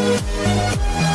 we'll be right back.